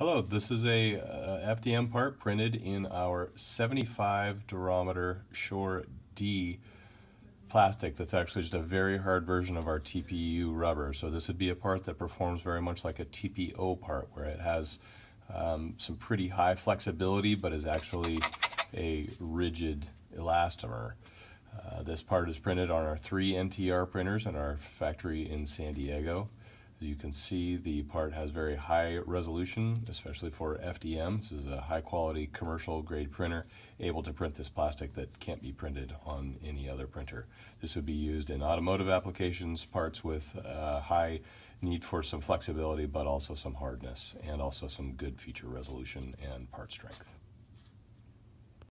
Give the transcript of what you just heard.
Hello, this is a uh, FDM part printed in our 75 durometer Shore D plastic that's actually just a very hard version of our TPU rubber. So this would be a part that performs very much like a TPO part where it has um, some pretty high flexibility but is actually a rigid elastomer. Uh, this part is printed on our three NTR printers in our factory in San Diego. As you can see, the part has very high resolution, especially for FDM. This is a high quality commercial grade printer, able to print this plastic that can't be printed on any other printer. This would be used in automotive applications, parts with uh, high need for some flexibility, but also some hardness, and also some good feature resolution and part strength.